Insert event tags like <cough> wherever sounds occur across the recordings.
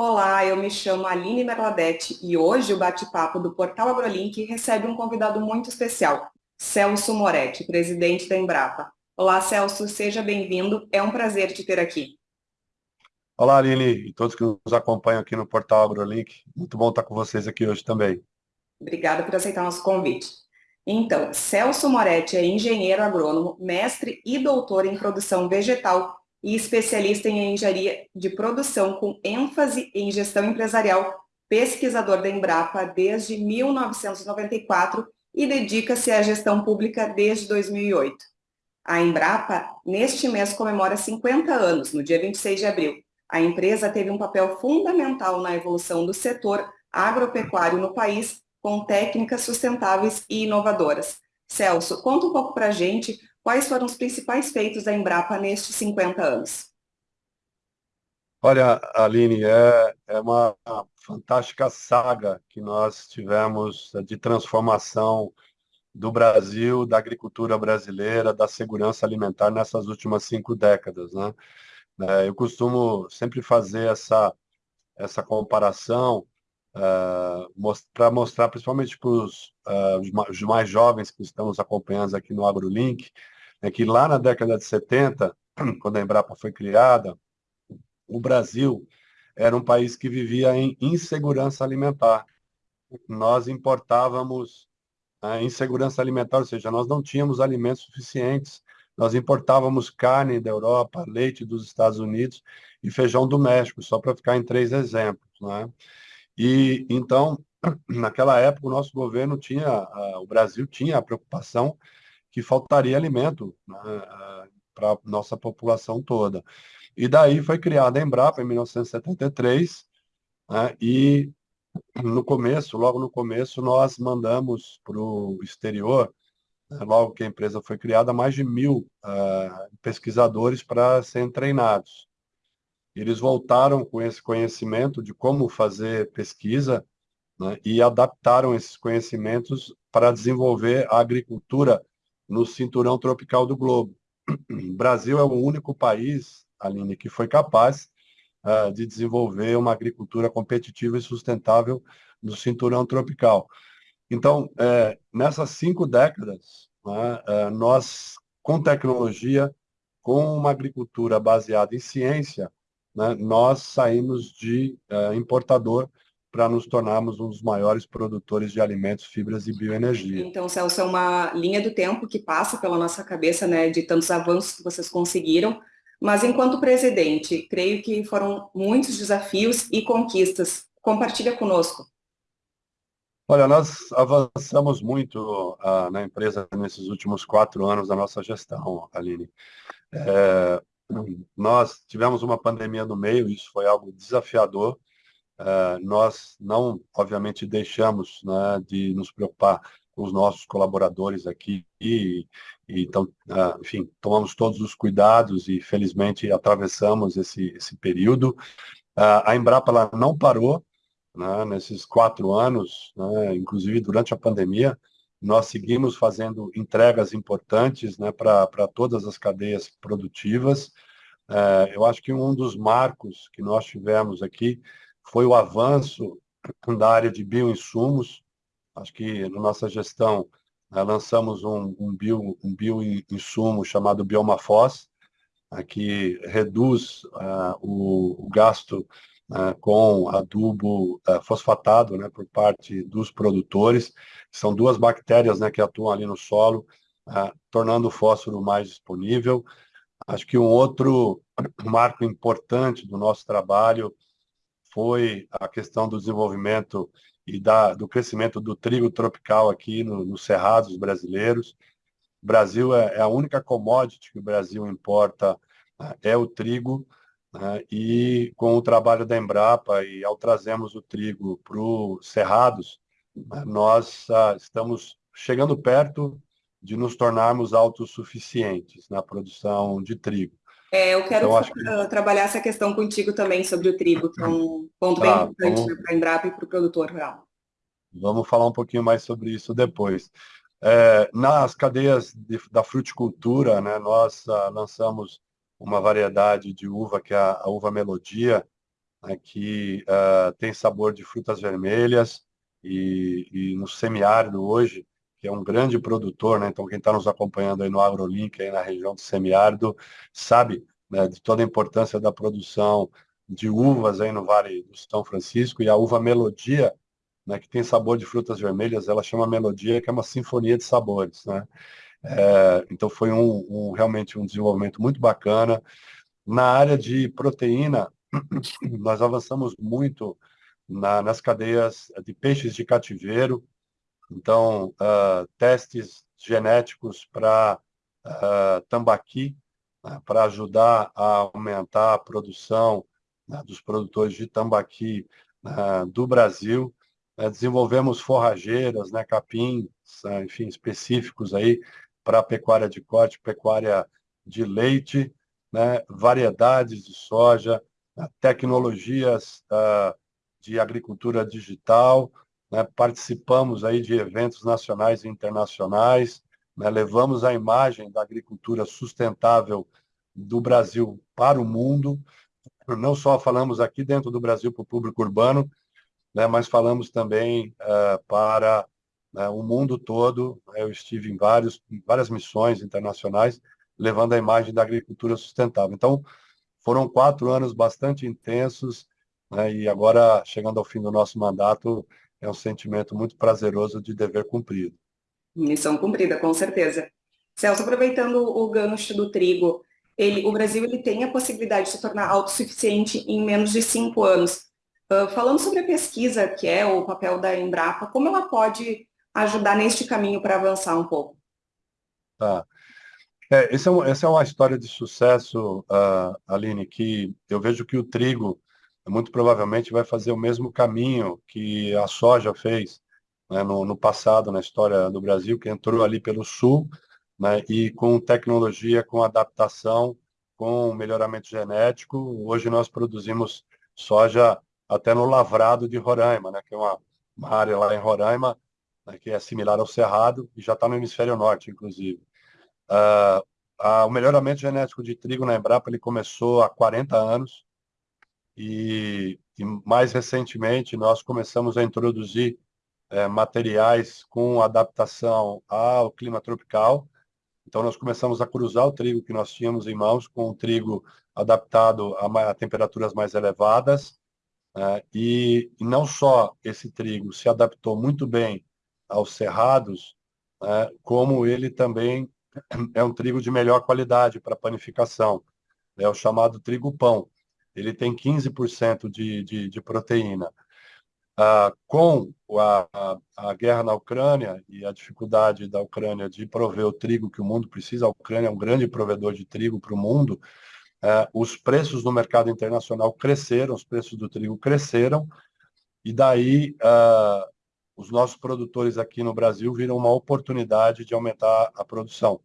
Olá, eu me chamo Aline Merladete e hoje o bate-papo do Portal AgroLink recebe um convidado muito especial, Celso Moretti, presidente da Embrapa. Olá, Celso, seja bem-vindo. É um prazer te ter aqui. Olá, Aline e todos que nos acompanham aqui no Portal AgroLink. Muito bom estar com vocês aqui hoje também. Obrigada por aceitar nosso convite. Então, Celso Moretti é engenheiro agrônomo, mestre e doutor em produção vegetal e especialista em engenharia de produção com ênfase em gestão empresarial, pesquisador da Embrapa desde 1994 e dedica-se à gestão pública desde 2008. A Embrapa, neste mês, comemora 50 anos, no dia 26 de abril. A empresa teve um papel fundamental na evolução do setor agropecuário no país, com técnicas sustentáveis e inovadoras. Celso, conta um pouco para a gente Quais foram os principais feitos da Embrapa nestes 50 anos? Olha, Aline, é, é uma fantástica saga que nós tivemos de transformação do Brasil, da agricultura brasileira, da segurança alimentar nessas últimas cinco décadas. Né? É, eu costumo sempre fazer essa, essa comparação most, para mostrar, principalmente para os mais jovens que estamos acompanhando aqui no AgroLink, é que lá na década de 70, <clears throat> quando a Embrapa foi criada, o Brasil era um país que vivia em insegurança alimentar. Nós importávamos a insegurança alimentar, ou seja, nós não tínhamos alimentos suficientes. Nós importávamos carne da Europa, leite dos Estados Unidos e feijão do México, só para ficar em três exemplos. Né? E então, <clears throat> naquela época, o nosso governo tinha, o Brasil tinha a preocupação que faltaria alimento né, para a nossa população toda. E daí foi criada a Embrapa em 1973, né, e no começo, logo no começo, nós mandamos para o exterior, né, logo que a empresa foi criada, mais de mil uh, pesquisadores para serem treinados. Eles voltaram com esse conhecimento de como fazer pesquisa né, e adaptaram esses conhecimentos para desenvolver a agricultura no cinturão tropical do globo. O Brasil é o único país, Aline, que foi capaz uh, de desenvolver uma agricultura competitiva e sustentável no cinturão tropical. Então, é, nessas cinco décadas, né, é, nós, com tecnologia, com uma agricultura baseada em ciência, né, nós saímos de é, importador para nos tornarmos um dos maiores produtores de alimentos, fibras e bioenergia. Então, Celso, é uma linha do tempo que passa pela nossa cabeça, né, de tantos avanços que vocês conseguiram, mas enquanto presidente, creio que foram muitos desafios e conquistas. Compartilha conosco. Olha, nós avançamos muito uh, na empresa nesses últimos quatro anos da nossa gestão, Aline. É, nós tivemos uma pandemia no meio, isso foi algo desafiador, Uh, nós não, obviamente, deixamos né, de nos preocupar com os nossos colaboradores aqui e, e então, uh, enfim, tomamos todos os cuidados e felizmente atravessamos esse, esse período. Uh, a Embrapa ela não parou né, nesses quatro anos, né, inclusive durante a pandemia, nós seguimos fazendo entregas importantes né, para todas as cadeias produtivas. eu acho que um dos marcos que nós tivemos aqui foi o avanço da área de bioinsumos. Acho que na nossa gestão né, lançamos um, um, bio, um bioinsumo chamado Biomafos, uh, que reduz uh, o, o, gasto uh, com adubo fosfatado né, por parte dos produtores. São duas bactérias né, que atuam ali no solo, tornando o fósforo mais disponível. Acho que um outro marco importante do nosso trabalho foi a questão do desenvolvimento e da, do crescimento do trigo tropical aqui no, nos cerrados brasileiros. O Brasil é, é, a única commodity que o Brasil importa, né, é o trigo, né, e com o trabalho da Embrapa e ao trazermos o trigo para os cerrados, né, nós ah, estamos chegando perto de nos tornarmos autossuficientes na produção de trigo. É, eu quero então, que... Ah, trabalhar essa questão contigo também sobre o trigo, que é um ponto bem importante vamos... né, para a Embrapa e para o produtor rural. Vamos falar um pouquinho mais sobre isso depois. É, nas cadeias de, da fruticultura, né, nós uh, lançamos uma variedade de uva, que é a, a uva melodia, né, que uh, tem sabor de frutas vermelhas e, e, no semiárido hoje, que é um grande produtor, né, então quem está nos acompanhando aí no AgroLink, aí na região do semiárido, sabe né, de toda a importância da produção de uvas aí no Vale do São Francisco, e a uva Melodia, né, que tem sabor de frutas vermelhas, ela chama Melodia, que é uma sinfonia de sabores, né? É, então foi um, um, realmente um desenvolvimento muito bacana. Na área de proteína, <clears throat> nós avançamos muito na, nas cadeias de peixes de cativeiro, então uh, testes genéticos para uh, tambaqui, uh, para ajudar a aumentar a produção né, dos produtores de tambaqui né, do Brasil. É, desenvolvemos forrageiras, né, capins, enfim, específicos aí para pecuária de corte, pecuária de leite, né, variedades de soja, né, tecnologias uh, de agricultura digital, né, participamos aí de eventos nacionais e internacionais, né, levamos a imagem da agricultura sustentável do Brasil para o mundo, não só falamos aqui dentro do Brasil para o público urbano, né, mas falamos também uh, para uh, o mundo todo. Eu estive em, vários, em várias missões internacionais, levando a imagem da agricultura sustentável. Então, foram quatro anos bastante intensos, né, e agora, chegando ao fim do nosso mandato, é um sentimento muito prazeroso de dever cumprido. Missão cumprida, com certeza. Celso, aproveitando o gancho do trigo, ele, o Brasil ele tem a possibilidade de se tornar autossuficiente em menos de cinco anos. Uh, falando sobre a pesquisa, que é o papel da Embrapa, como ela pode ajudar neste caminho para avançar um pouco? Tá. É, essa, é um, essa é uma história de sucesso, uh, Aline, que eu vejo que o trigo muito provavelmente vai fazer o mesmo caminho que a soja fez né, no, no passado, na história do Brasil, que entrou ali pelo sul, né, e com tecnologia, com adaptação, com melhoramento genético. Hoje nós produzimos soja até no Lavrado de Roraima, né, que é uma, uma área lá em Roraima, né, que é similar ao Cerrado, e já está no hemisfério norte, inclusive. Uh, uh, o melhoramento genético de trigo na Embrapa ele começou há 40 anos, e, e mais recentemente nós começamos a introduzir é, materiais com adaptação ao clima tropical, então, nós começamos a cruzar o trigo que nós tínhamos em mãos com o trigo adaptado a, a temperaturas mais elevadas. Né? E, não só esse trigo se adaptou muito bem aos cerrados, né? como ele também é um trigo de melhor qualidade para panificação. É o chamado trigo pão. Ele tem 15% de, de, de proteína. Ah, com a, a, a, guerra na Ucrânia e a dificuldade da Ucrânia de prover o trigo que o mundo precisa, a Ucrânia é um grande provedor de trigo para o mundo, ah, os preços no mercado internacional cresceram, os preços do trigo cresceram, e daí ah, os nossos produtores aqui no Brasil viram uma oportunidade de aumentar a produção.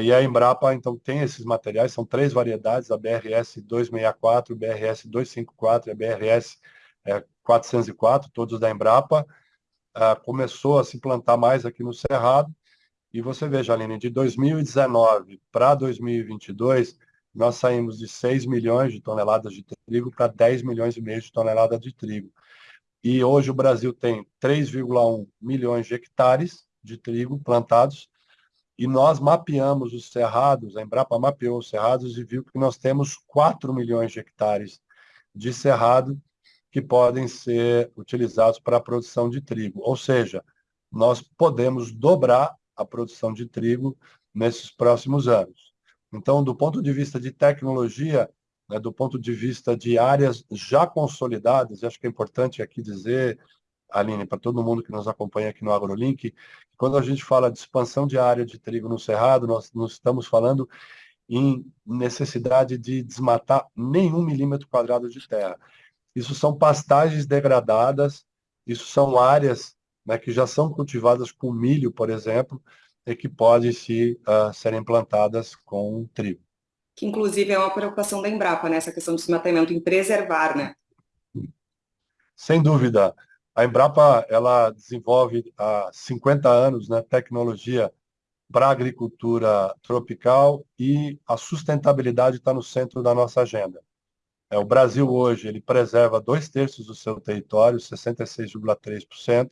E a Embrapa, então, tem esses materiais, são três variedades, a BRS 264, BRS 254 e a BRS é, 404, todos da Embrapa, uh, começou a se plantar mais aqui no Cerrado, e você veja, Aline, de 2019 para 2022, nós saímos de 6 milhões de toneladas de trigo para 10 milhões e meio de toneladas de trigo. E hoje o Brasil tem 3,1 milhões de hectares de trigo plantados, e nós mapeamos os cerrados, a Embrapa mapeou os cerrados e viu que nós temos 4 milhões de hectares de cerrado que podem ser utilizados para a produção de trigo. Ou seja, nós podemos dobrar a produção de trigo nesses próximos anos. Então, do ponto de vista de tecnologia, né, do ponto de vista de áreas já consolidadas, acho que é importante aqui dizer, Aline, para todo mundo que nos acompanha aqui no AgroLink, quando a gente fala de expansão de área de trigo no Cerrado, nós não estamos falando em necessidade de desmatar nenhum milímetro quadrado de terra. Isso são pastagens degradadas, isso são áreas né, que já são cultivadas com milho, por exemplo, e que podem se, uh, serem plantadas com trigo. Que inclusive é uma preocupação da Embrapa, né? essa questão do desmatamento, em preservar, né? Sem dúvida. A Embrapa ela desenvolve há 50 anos né, tecnologia para a agricultura tropical e a sustentabilidade está no centro da nossa agenda. É, o Brasil hoje ele preserva dois terços do seu território, 66,3%.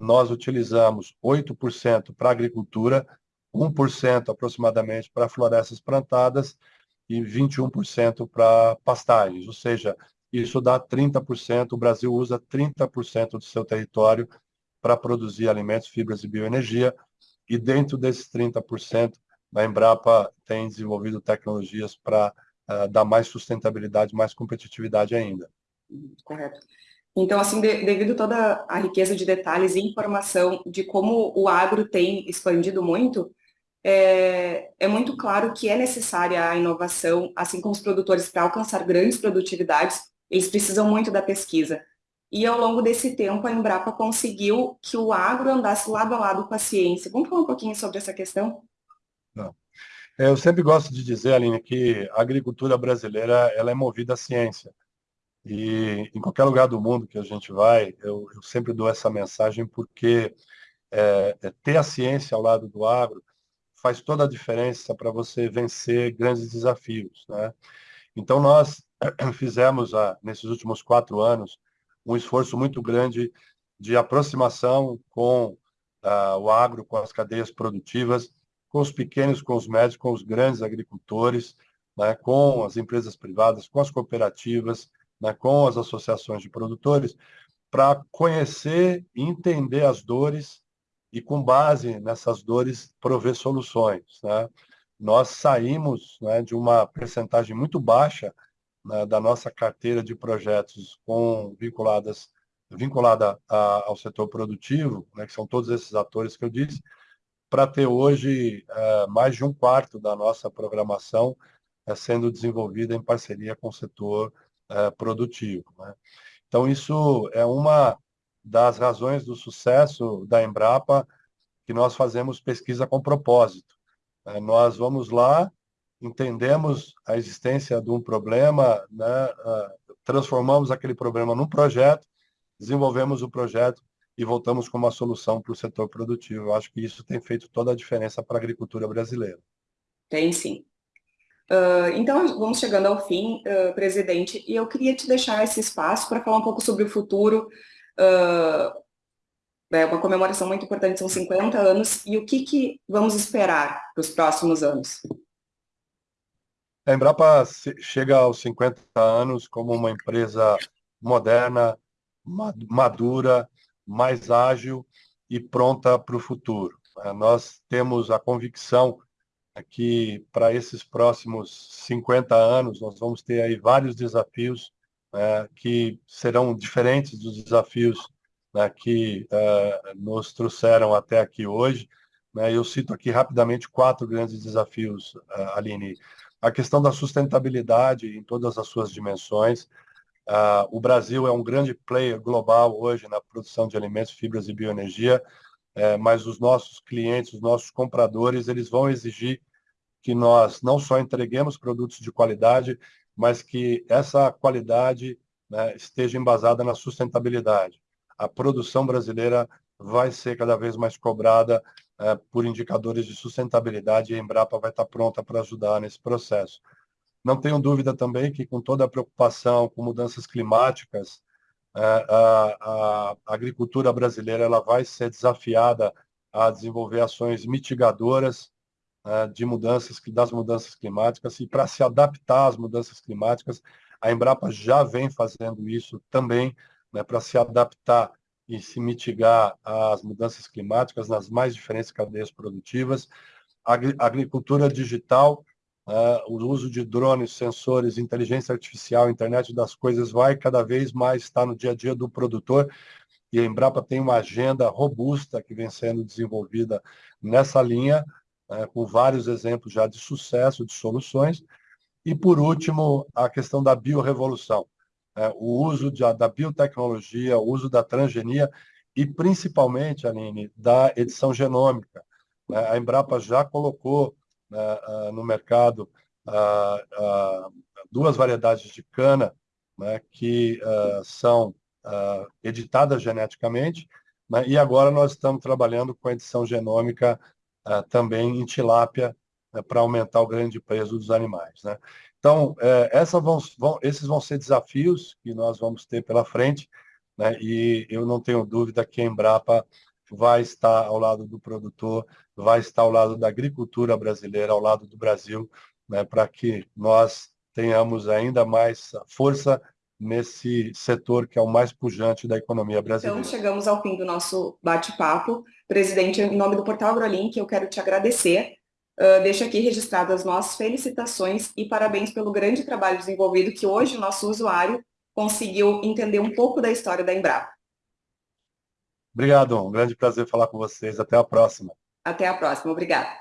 Nós utilizamos 8% para agricultura, 1% aproximadamente para florestas plantadas e 21% para pastagens, ou seja, isso dá 30%, o Brasil usa 30% do seu território para produzir alimentos, fibras e bioenergia, e dentro desses 30%, a Embrapa tem desenvolvido tecnologias para uh, dar mais sustentabilidade, mais competitividade ainda. Correto. Então, assim, de, devido toda a riqueza de detalhes e informação de como o agro tem expandido muito, é, é muito claro que é necessária a inovação, assim como os produtores, para alcançar grandes produtividades, eles precisam muito da pesquisa. E ao longo desse tempo, a Embrapa conseguiu que o agro andasse lado a lado com a ciência. Vamos falar um pouquinho sobre essa questão? Não. É, eu sempre gosto de dizer, Aline, que a agricultura brasileira ela é movida à ciência. E em qualquer lugar do mundo que a gente vai, eu, eu sempre dou essa mensagem porque é, é, ter a ciência ao lado do agro faz toda a diferença para você vencer grandes desafios. Né? Então, nós <clears throat> fizemos, ah, nesses últimos quatro anos, um esforço muito grande de aproximação com ah, o agro, com as cadeias produtivas, com os pequenos, com os médios, com os grandes agricultores, né, com as empresas privadas, com as cooperativas, né, com as associações de produtores, para conhecer e entender as dores e, com base nessas dores, prover soluções. Né? Nós saímos né, de uma percentagem muito baixa né, da nossa carteira de projetos com vinculadas vinculada a, ao setor produtivo, né, que são todos esses atores que eu disse, para ter hoje é, mais de um quarto da nossa programação é, sendo desenvolvida em parceria com o setor é, produtivo. Né? Então, isso é uma das razões do sucesso da Embrapa, que nós fazemos pesquisa com propósito. É, nós vamos lá, entendemos a existência de um problema, né, uh, transformamos aquele problema num projeto, desenvolvemos o projeto e voltamos com uma solução para o setor produtivo. Eu acho que isso tem feito toda a diferença para a agricultura brasileira. Tem sim. Uh, então, vamos chegando ao fim, uh, presidente, e eu queria te deixar esse espaço para falar um pouco sobre o futuro. Uh, é uma comemoração muito importante, são 50 anos, e o que, que vamos esperar para os próximos anos? A Embrapa chega aos 50 anos como uma empresa moderna, madura, mais ágil e pronta para o futuro. É, nós temos a convicção que para esses próximos 50 anos nós vamos ter aí vários desafios é, que serão diferentes dos desafios né, que é, nos trouxeram até aqui hoje. Né, eu cito aqui rapidamente quatro grandes desafios, Aline a questão da sustentabilidade em todas as suas dimensões. Uh, o Brasil é um grande player global hoje na produção de alimentos, fibras e bioenergia, é, mas os nossos clientes, os nossos compradores, eles vão exigir que nós não só entreguemos produtos de qualidade, mas que essa qualidade né, esteja embasada na sustentabilidade. A produção brasileira vai ser cada vez mais cobrada por indicadores de sustentabilidade e a Embrapa vai estar pronta para ajudar nesse processo. Não tenho dúvida também que, com toda a preocupação com mudanças climáticas, é, a, a, agricultura brasileira ela vai ser desafiada a desenvolver ações mitigadoras é, de mudanças das mudanças climáticas e para se adaptar às mudanças climáticas, a Embrapa já vem fazendo isso também, né, para se adaptar e se mitigar as mudanças climáticas nas mais diferentes cadeias produtivas. Agricultura digital, uh, o uso de drones, sensores, inteligência artificial, internet das coisas vai cada vez mais estar no dia a dia do produtor. E a Embrapa tem uma agenda robusta que vem sendo desenvolvida nessa linha, uh, com vários exemplos já de sucesso, de soluções. E, por último, a questão da biorrevolução é, o uso de, da biotecnologia, o uso da transgenia e principalmente, Aline, da edição genômica. Né? A Embrapa já colocou né, no mercado duas variedades de cana né, que são editadas geneticamente, né, e agora nós estamos trabalhando com a edição genômica também em tilápia, né, para aumentar o grande peso dos animais. Né? Então, é, essa vão, vão, esses vão ser desafios que nós vamos ter pela frente, né? e eu não tenho dúvida que a Embrapa vai estar ao lado do produtor, vai estar ao lado da agricultura brasileira, ao lado do Brasil, né? para que nós tenhamos ainda mais força nesse setor que é o mais pujante da economia brasileira. Então, chegamos ao fim do nosso bate-papo. Presidente, em nome do Portal AgroLink, eu quero te agradecer. Uh, deixo aqui registradas as nossas felicitações e parabéns pelo grande trabalho desenvolvido que hoje o nosso usuário conseguiu entender um pouco da história da Embrapa. Obrigado, um grande prazer falar com vocês. Até a próxima. Até a próxima, obrigada.